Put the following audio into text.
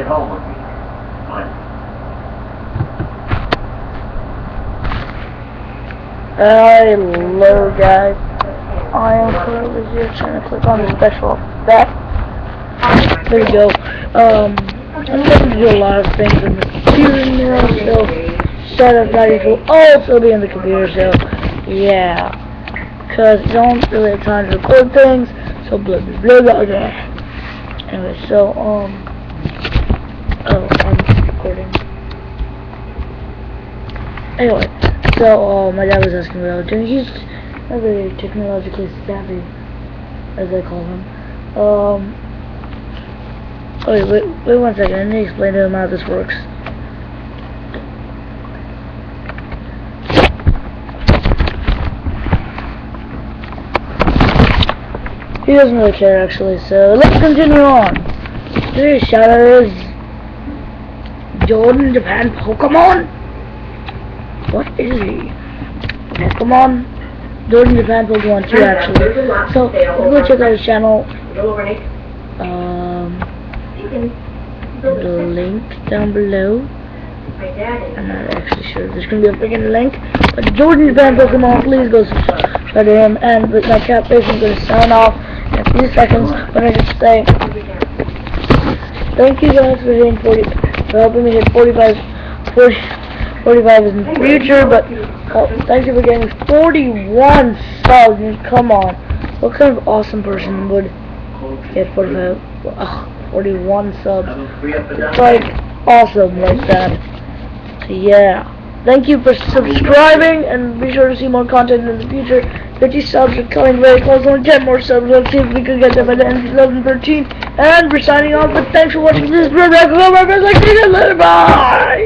At home with me. Hello guys, I am currently here trying to click on the special effect. There we go. Um, I'm going to do a lot of things in the computer now, so setup values will also be in the computer, so yeah. Cause I don't really have time to record things, so blah blah blah blah blah. Anyway, so um, oh, I'm recording. Anyway, so uh, my dad was asking what I was doing. He's not very technologically savvy, as I call him. Um, wait, wait, wait one second. Need to explain to him how this works. He doesn't really care actually, so let's continue on. Today's shadow is Jordan Japan Pokemon. What is he? Pokemon? Jordan Japan Pokemon 2 actually. So, go check out his channel. Um, the link down below. I'm not actually sure there's gonna be a freaking link. But Jordan Japan Pokemon, please go subscribe to him. And with my cat face, I'm gonna sign off in a few seconds. But I just say, thank you guys for being 40, for helping me hit 45, 40, 45 in the future. But uh, thank you for getting 41 subs. Come on, what kind of awesome person would get 45, ugh, 41 subs? It's like awesome like that. So yeah. Thank you for subscribing and be sure to see more content in the future. 50 subs are coming very close. Only 10 more subs. Let's see if we can get them by the end of 2013. And we're signing off, but thanks for watching this. video. Like, later, Bye.